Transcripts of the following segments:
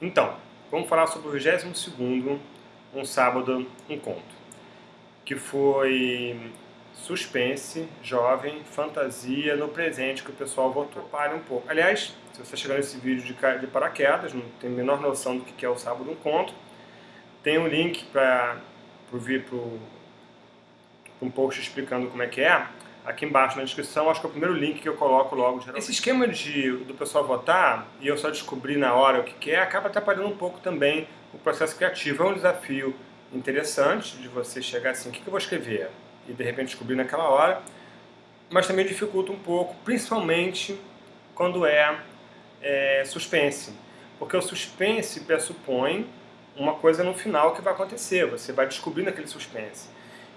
Então, vamos falar sobre o 22º, um sábado, um conto, que foi suspense, jovem, fantasia, no presente que o pessoal votou. Pare um pouco. Aliás, se você chegar nesse vídeo de, de paraquedas, não tem a menor noção do que é o sábado, um conto, tem um link para vir para um post explicando como é que é, aqui embaixo na descrição, acho que é o primeiro link que eu coloco logo. Geralmente. Esse esquema de, do pessoal votar, e eu só descobri na hora o que, que é, acaba atrapalhando um pouco também o processo criativo. É um desafio interessante de você chegar assim, o que, eu vou escrever? E de repente descobrir naquela hora, mas também dificulta um pouco, principalmente quando é, é suspense. Porque o suspense pressupõe uma coisa no final que vai acontecer, você vai descobrir naquele suspense.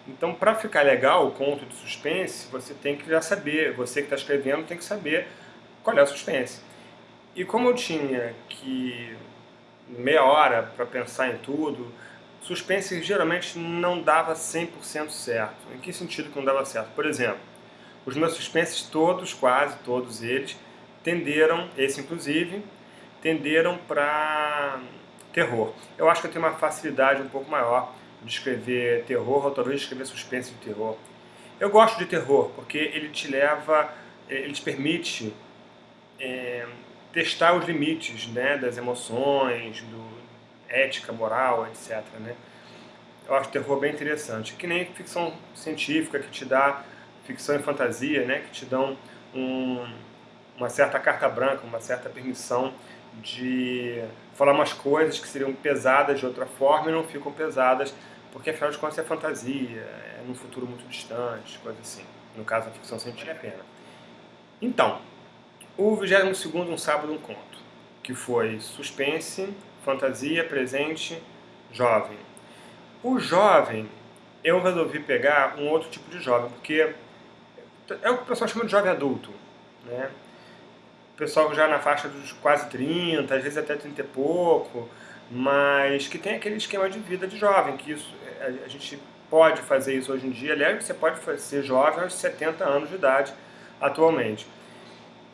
Então, para ficar legal o conto de suspense, você tem que já saber, você que está escrevendo tem que saber qual é o suspense. E como eu tinha que meia hora para pensar em tudo, suspense geralmente não dava 100% certo. Em que sentido que não dava certo? Por exemplo, os meus suspenses todos, quase todos eles, tenderam, esse inclusive, tenderam para terror. Eu acho que eu tenho uma facilidade um pouco maior de escrever terror ou talvez de escrever suspense de terror. Eu gosto de terror porque ele te leva, eh, ele te permite é, testar os limites né, das emoções, do ética, moral, etc. Né? Eu acho terror bem interessante. Que nem ficção científica que te dá ficção e fantasia, né, que te dão um, uma certa carta branca, uma certa permissão de falar umas coisas que seriam pesadas de outra forma e não ficam pesadas porque afinal de contas é fantasia, é num futuro muito distante, coisa assim. No caso, a ficção científica é a pena. Então, o 22 Um Sábado, um Conto, que foi suspense, fantasia, presente, jovem. O jovem, eu resolvi pegar um outro tipo de jovem, porque é o que o pessoal chama de jovem adulto, né? O pessoal já na faixa dos quase 30, às vezes até 30 e pouco, mas que tem aquele esquema de vida de jovem, que isso a, gente pode fazer isso hoje em dia. Aliás, você pode ser jovem aos 70 anos de idade atualmente.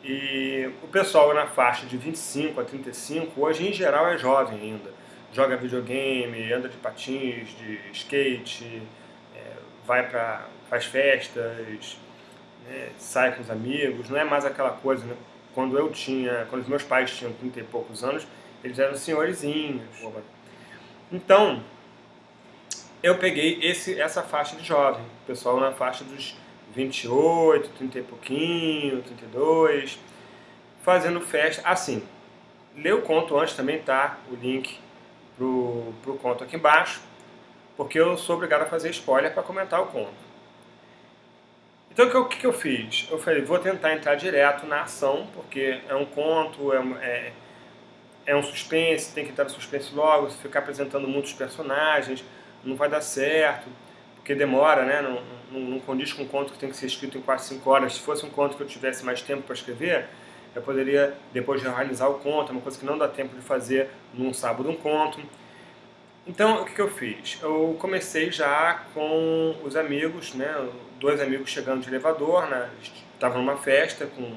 E o pessoal na faixa de 25 a 35, hoje em geral é jovem ainda. Joga videogame, anda de patins, de skate, é, vai para faz festas, né, sai com os amigos. Não é mais aquela coisa, né? Quando eu tinha, quando os meus pais tinham 30 e poucos anos, eles eram senhorizinhos. Então, eu peguei esse, essa faixa de jovem, pessoal na faixa dos 28, 30 e pouquinho, 32, fazendo festa, assim, lê o conto antes também, tá? O link pro, pro conto aqui embaixo, porque eu sou obrigado a fazer spoiler para comentar o conto. Então o que, que, eu fiz? Eu falei, vou tentar entrar direto na ação, porque é um conto, é, é, é um suspense, tem que entrar no suspense logo, ficar apresentando muitos personagens, não vai dar certo, porque demora, né? Não, não, não condiz com um conto que tem que ser escrito em 4, 5 horas. Se fosse um conto que eu tivesse mais tempo para escrever, eu poderia depois realizar o conto, é uma coisa que não dá tempo de fazer num sábado um conto. Então, o que, que eu fiz? Eu comecei já com os amigos, né? Dois amigos chegando de elevador, né? Estavam numa festa com...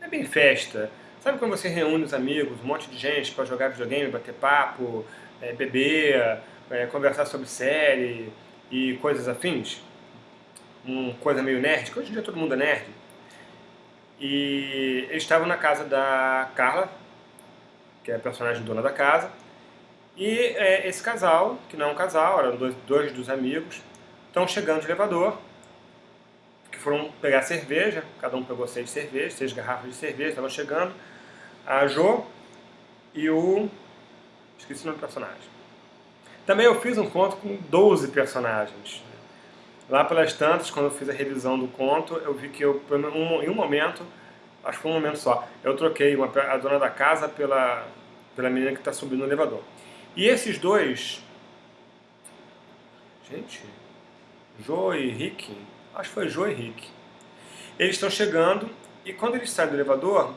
É bem festa. Sabe quando você reúne os amigos, um monte de gente para jogar videogame, bater papo, é, beber, é, conversar sobre série e coisas afins, uma coisa meio nerd, que hoje em dia todo mundo é nerd. E eles estavam na casa da Carla, que é a personagem dona da casa, e é, esse casal, que não é um casal, eram dois, dois dos amigos, estão chegando de elevador, que foram pegar cerveja, cada um pegou seis cervejas, seis garrafas de cerveja, estavam chegando, a Jo e o... esqueci o nome do personagem. Também eu fiz um conto com 12 personagens. Lá pelas tantas, quando eu fiz a revisão do conto, eu vi que eu, em um momento, acho que foi um momento só, eu troquei uma, a dona da casa pela, pela menina que está subindo no elevador. E esses dois... Gente... Jo e Rick? Acho que foi Jo e Rick. Eles estão chegando e quando eles saem do elevador,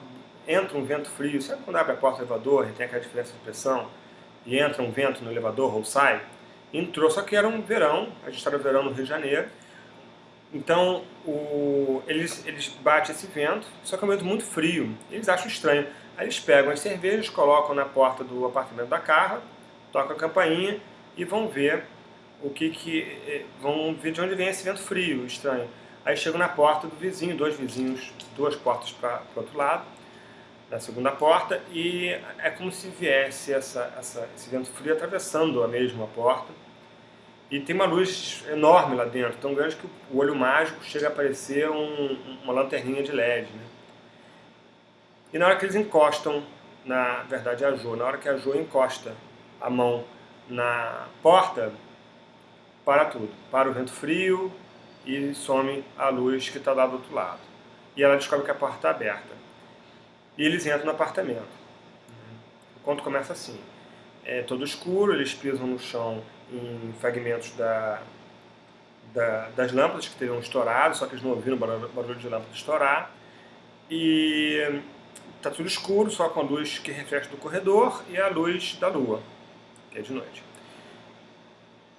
entra um vento frio. Sabe quando abre a porta do elevador e tem aquela diferença de pressão? E entra um vento no elevador ou sai, entrou, só que era um verão, a gente estava no verão no Rio de Janeiro, então o, eles, eles batem esse vento, só que é um vento muito frio, eles acham estranho. Aí eles pegam as cervejas, colocam na porta do apartamento da Carla, tocam a campainha e vão ver o que que eh, vão ver de onde vem esse vento frio, estranho. Aí chegam na porta do vizinho, dois vizinhos, duas portas para o outro lado, na segunda porta, e é como se viesse essa, essa, esse vento frio atravessando a mesma porta. E tem uma luz enorme lá dentro, tão grande que o olho mágico chega a parecer um, uma lanterninha de LED. Né? E na hora que eles encostam, na verdade a Jo, na hora que a Jo encosta a mão na porta, para tudo. Para o vento frio e some a luz que está lá do outro lado. E ela descobre que a porta está aberta. E eles entram no apartamento. O conto começa assim. É todo escuro, eles pisam no chão em fragmentos da, da, das lâmpadas que teriam estourado, só que eles não ouviram o barulho, de lâmpada estourar. E está tudo escuro, só com a luz que reflete do corredor e a luz da lua, que é de noite.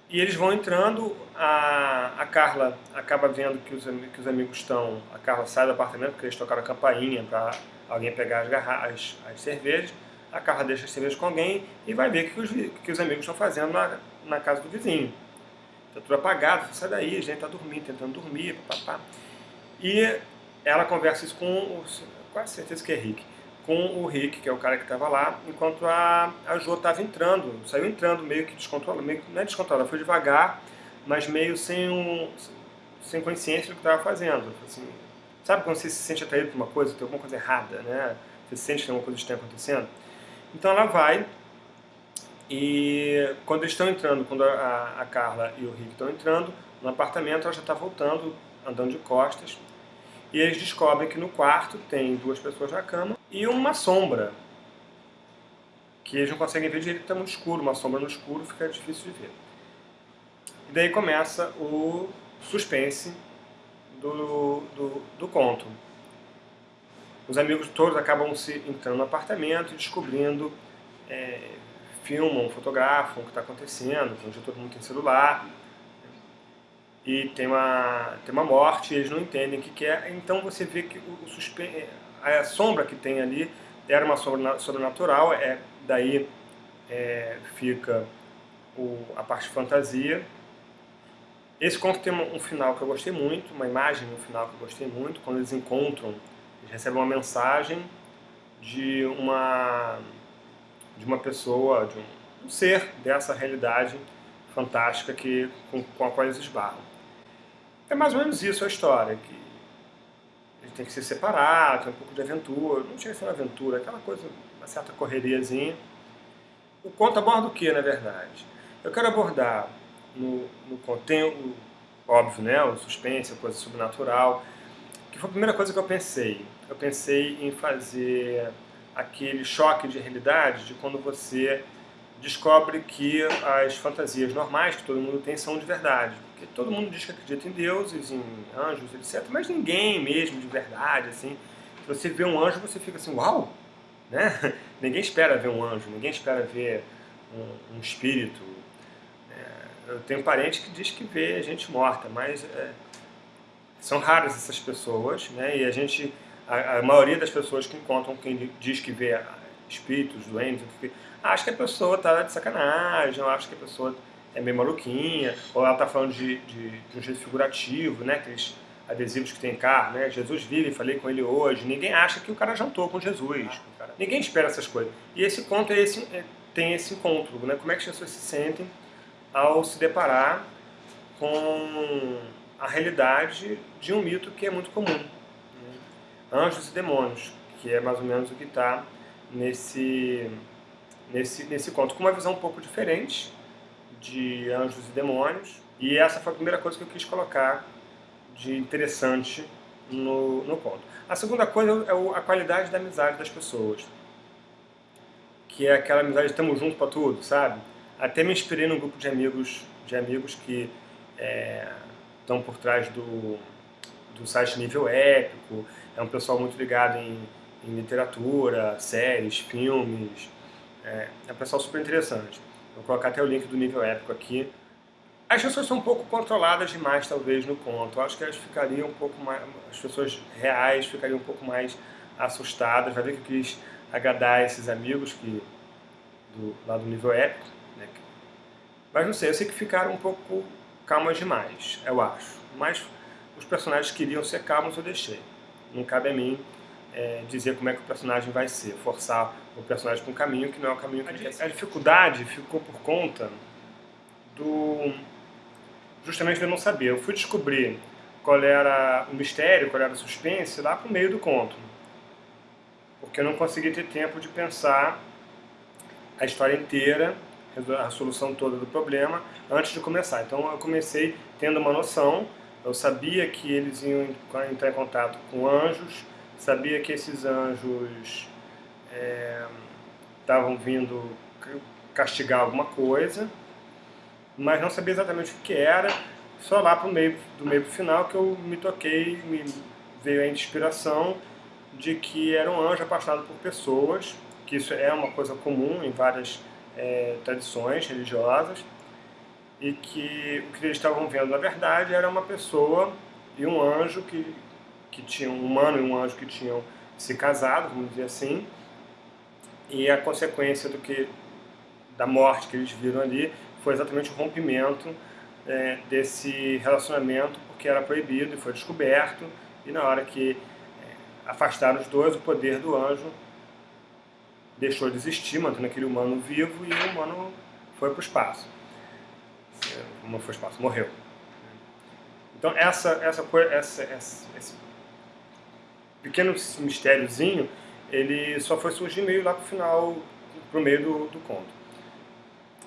E eles vão entrando, a, a Carla acaba vendo que os, que os amigos estão, a Carla sai do apartamento porque eles tocaram a campainha para alguém pegar as, garrafas, as cervejas, a Carla deixa as cervejas com alguém e vai ver o que os, que os amigos estão fazendo na, na casa do vizinho. Está tudo apagado, sai daí, a gente está dormindo, tentando dormir, papá. E ela conversa isso com, quase certeza que é Rick, com o Rick, que é o cara que estava lá, enquanto a, a Jo estava entrando, saiu entrando meio que descontrolada, meio, não é descontrolada, foi devagar, mas meio sem, um, sem consciência do que estava fazendo. Assim, sabe quando você se sente atraído por uma coisa, tem alguma coisa errada, né? Você sente que tem alguma coisa estranha acontecendo? Então ela vai e quando eles estão entrando, quando a, a Carla e o Rick estão entrando no apartamento, ela já está voltando, andando de costas, e eles descobrem que no quarto tem duas pessoas na cama e uma sombra, que eles não conseguem ver direito, está muito escuro, uma sombra no escuro fica difícil de ver. E daí começa o suspense do, do, do conto. Os amigos todos acabam se entrando no apartamento e descobrindo, é, filmam, fotografam o que está acontecendo, onde todo mundo tem celular, e tem uma, tem uma morte, eles não entendem o que, que é, então você vê que o, suspense, a sombra que tem ali era uma sombra sobrenatural, é, daí é, fica o, a parte fantasia. Esse conto tem um, final que eu gostei muito, uma imagem no final que eu gostei muito, quando eles encontram, eles recebem uma mensagem de uma, de uma pessoa, de um, um ser dessa realidade fantástica que, com, com a qual eles esbarram. É mais ou menos isso a história, que ele tem que se separar, tem um pouco de aventura, não tinha que ser uma aventura, aquela coisa, uma certa correriazinha. O conto aborda o que, na verdade? Eu quero abordar no, no óbvio, né, o suspense, a coisa sobrenatural, que foi a primeira coisa que eu pensei. Eu pensei em fazer aquele choque de realidade de quando você descobre que as fantasias normais que todo mundo tem são de verdade. Porque todo mundo diz que acredita em deuses, em anjos, etc. Mas ninguém mesmo de verdade, assim. Se você vê um anjo, você fica assim, uau! Né? Ninguém espera ver um anjo, ninguém espera ver um, um espírito. Eu tenho parente que diz que vê gente morta, mas é, são raras essas pessoas, né? E a gente, a, a maioria das pessoas que encontram quem diz que vê espíritos, doentes, acha que a pessoa está de sacanagem, ou acha que a pessoa é meio maluquinha, ou ela está falando de, de, de, um jeito figurativo, né? Aqueles adesivos que tem carro, né? Jesus vive, falei com ele hoje. Ninguém acha que o cara jantou com Jesus. Ninguém espera essas coisas. E esse conto é esse, é, tem esse encontro, né? Como é que as pessoas se sentem ao se deparar com a realidade de um mito que é muito comum. Né? Anjos e demônios, que é mais ou menos o que está nesse nesse, nesse conto, com uma visão um pouco diferente de anjos e demônios. E essa foi a primeira coisa que eu quis colocar de interessante no, no conto. A segunda coisa é a qualidade da amizade das pessoas. Que é aquela amizade, estamos juntos para tudo, sabe? Até me inspirei num grupo de amigos, de amigos que é, estão por trás do, do site Nível Épico. É um pessoal muito ligado em, em literatura, séries, filmes, é, é um pessoal super interessante. Vou colocar até o link do nível épico aqui. As pessoas são um pouco controladas demais, talvez, no conto. Eu acho que elas ficariam um pouco mais... As pessoas reais ficariam um pouco mais assustadas. Vai ver que eu quis agradar esses amigos que, do, lá do nível épico. Né? Mas não sei, eu sei que ficaram um pouco calmas demais, eu acho. Mas os personagens queriam ser calmos, eu deixei. Não cabe a mim é, dizer como é que o personagem vai ser, forçar o personagem para um caminho que não é o caminho que ele quer A dificuldade ficou por conta do... justamente de eu não saber. Eu fui descobrir qual era o mistério, qual era o suspense lá para o meio do conto. Porque eu não consegui ter tempo de pensar a história inteira, a solução toda do problema, antes de começar. Então eu comecei tendo uma noção, eu sabia que eles iam entrar em contato com anjos, sabia que esses anjos estavam é, vindo castigar alguma coisa, mas não sabia exatamente o que era, só lá pro meio, do meio pro final que eu me toquei, me veio a inspiração de que era um anjo apaixonado por pessoas, que isso é uma coisa comum em várias é, tradições religiosas, e que o que eles estavam vendo na verdade era uma pessoa e um anjo que, que tinham, um humano e um anjo que tinham se casado, vamos dizer assim, e a consequência do que da morte que eles viram ali foi exatamente o rompimento é, desse relacionamento, porque era proibido e foi descoberto, e na hora que é, afastaram os dois, o poder do anjo deixou de existir, mantendo aquele humano vivo, e o humano foi para o espaço. O humano foi espaço, morreu. Então essa, essa, essa, essa, esse pequeno mistériozinho, ele só foi surgir meio lá para o final, para o meio do, do conto.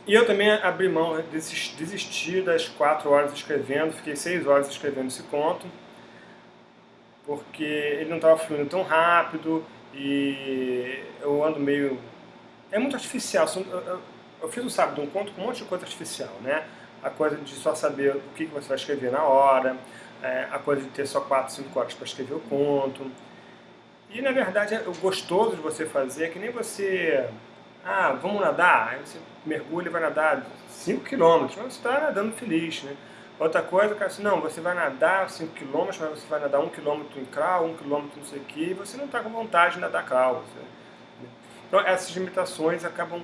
E eu também abri mão, desisti das quatro horas escrevendo, fiquei seis horas escrevendo esse conto, porque ele não estava fluindo tão rápido e eu ando meio... É muito artificial, eu, fiz o sábado um conto com um monte de coisa artificial, né? A coisa de só saber o que você vai escrever na hora, é, a coisa de ter só quatro, cinco horas para escrever o conto. E na verdade o gostoso de você fazer é que nem você ah, vamos nadar? Aí você mergulha e vai nadar 5 km, mas você está nadando feliz, né? Outra coisa, cara, assim, não, você vai nadar 5 km, mas você vai nadar 1 km em crawl, 1 km não sei o que, e você não está com vontade de nadar crawl. Você, né? Então essas limitações acabam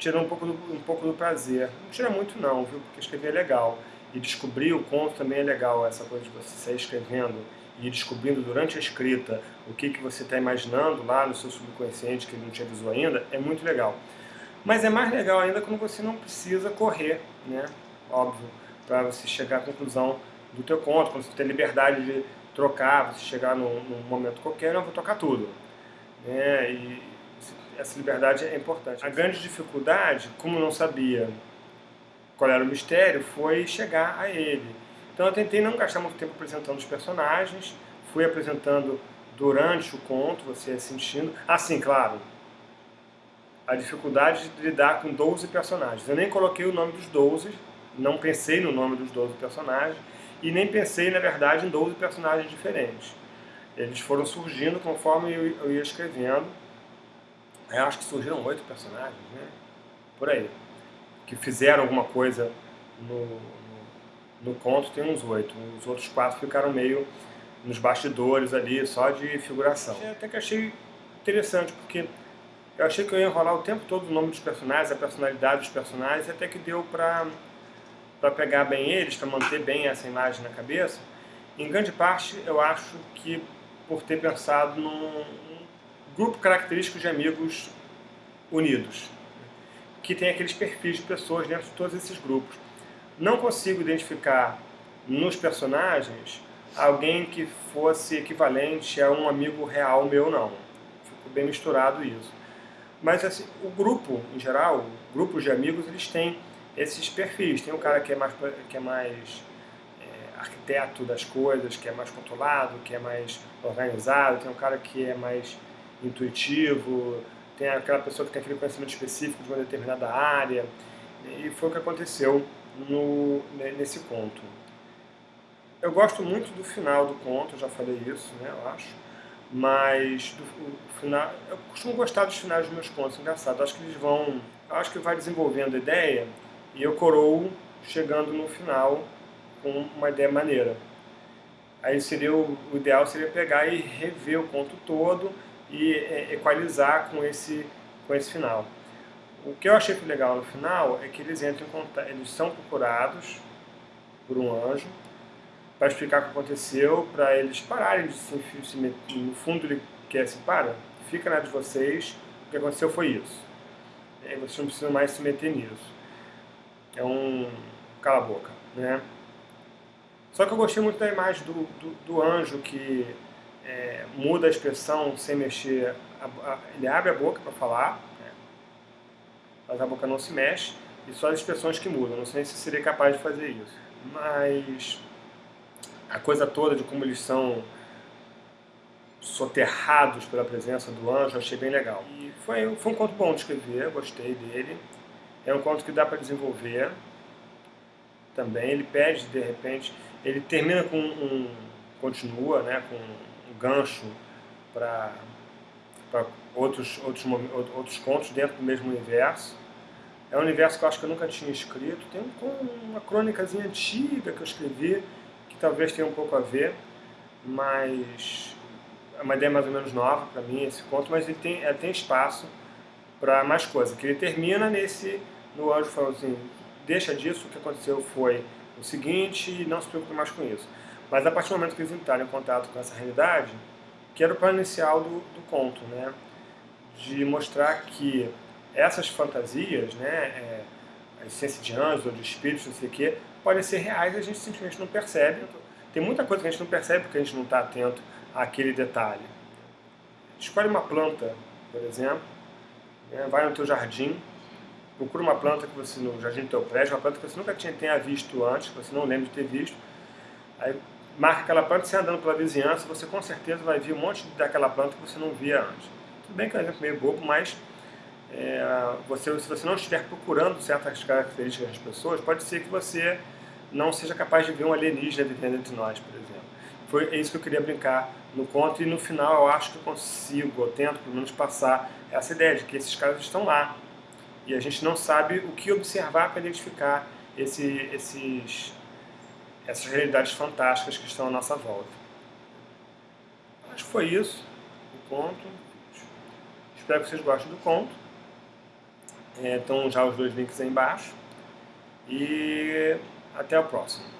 tirando um pouco, do, um pouco do prazer. Não tira muito não, viu? Porque escrever é legal. E descobrir o conto também é legal, essa coisa de você sair escrevendo e descobrindo durante a escrita o que, que você está imaginando lá no seu subconsciente que ele não te avisou ainda, é muito legal. Mas é mais legal ainda quando você não precisa correr, né? Óbvio, para você chegar à conclusão do teu conto, quando você tem liberdade de trocar, você chegar num, num momento qualquer, não, vou tocar tudo. Né? E essa liberdade é importante. A grande dificuldade, como não sabia qual era o mistério, foi chegar a ele. Então eu tentei não gastar muito tempo apresentando os personagens, fui apresentando durante o conto, você sentindo. Assim, claro, a dificuldade de lidar com 12 personagens. Eu nem coloquei o nome dos 12, não pensei no nome dos 12 personagens, e nem pensei, na verdade, em 12 personagens diferentes. Eles foram surgindo conforme eu ia escrevendo. Eu acho que surgiram oito personagens, né? Por aí. Que fizeram alguma coisa no, no conto tem uns oito. Os outros quatro ficaram meio nos bastidores ali, só de figuração. Até que achei interessante, porque eu achei que eu ia enrolar o tempo todo o nome dos personagens, a personalidade dos personagens, até que deu pra, pra pegar bem eles, pra manter bem essa imagem na cabeça. Em grande parte, eu acho que por ter pensado num grupo característico de amigos unidos, que tem aqueles perfis de pessoas dentro de todos esses grupos não consigo identificar nos personagens alguém que fosse equivalente a um amigo real meu, não. Ficou bem misturado isso. Mas assim, o grupo, em geral, grupos de amigos, eles têm esses perfis. Tem um cara que é mais, que é mais é, arquiteto das coisas, que é mais controlado, que é mais organizado, tem um cara que é mais intuitivo, tem aquela pessoa que tem aquele conhecimento específico de uma determinada área. E foi o que aconteceu no, nesse conto. Eu gosto muito do final do conto, já falei isso, né, eu acho. Mas do, final, eu costumo gostar dos finais dos meus contos, engraçado. Acho que eles vão, acho que vai desenvolvendo a ideia e eu coroo chegando no final com uma ideia maneira. Aí seria o, o ideal seria pegar e rever o conto todo e é, equalizar com esse, com esse final. O que eu achei legal no final é que eles entram contato, eles são procurados por um anjo para explicar o que aconteceu, para eles pararem de se, se meter. No fundo ele quer assim, para, fica na de vocês, o que aconteceu foi isso. E vocês não precisam mais se meter nisso. É um cala a boca, né? Só que eu gostei muito da imagem do, do, do anjo que é, muda a expressão sem mexer, a, a, ele abre a boca para falar, né? mas a boca não se mexe, e só as expressões que mudam. Não sei se seria capaz de fazer isso. Mas a coisa toda de como eles são soterrados pela presença do anjo, achei bem legal. E foi, foi um conto bom de escrever, gostei dele. É um conto que dá para desenvolver também. Ele pede, de repente, ele termina com um, continua, né, com um gancho para outros, outros, outros contos dentro do mesmo universo. É um universo que eu acho que eu nunca tinha escrito. Tem uma crônicazinha antiga que eu escrevi, que talvez tenha um pouco a ver, mas é uma ideia mais ou menos nova para mim esse conto, mas ele tem, ele tem espaço para mais coisa. Que ele termina nesse, no anjo falando assim, deixa disso, o que aconteceu foi o seguinte não se preocupe mais com isso. Mas a partir do momento que eles entraram em contato com essa realidade, que era o plano inicial do, do conto, né? de mostrar que essas fantasias, né, é, a essência de anjos ou de espíritos, não sei o quê, podem ser reais e a gente simplesmente não percebe. Tem muita coisa que a gente não percebe porque a gente não está atento àquele detalhe. Escolhe uma planta, por exemplo, né, vai no teu jardim, procura uma planta que você, no jardim do teu prédio, uma planta que você nunca tinha, tenha visto antes, que você não lembra de ter visto, aí marca aquela planta, você andando pela vizinhança, você com certeza vai ver um monte daquela planta que você não via antes. Tudo bem que é um exemplo meio bobo, mas é, você, se você não estiver procurando certas características das pessoas, pode ser que você não seja capaz de ver um alienígena vivendo entre nós, por exemplo. Foi é isso que eu queria brincar no conto e no final eu acho que eu consigo, eu tento pelo menos passar essa ideia de que esses caras estão lá e a gente não sabe o que observar para identificar esse, esses, essas realidades fantásticas que estão à nossa volta. Acho que foi isso o conto. Espero que vocês gostem do conto. É, estão já os dois links aí embaixo. E até o próximo.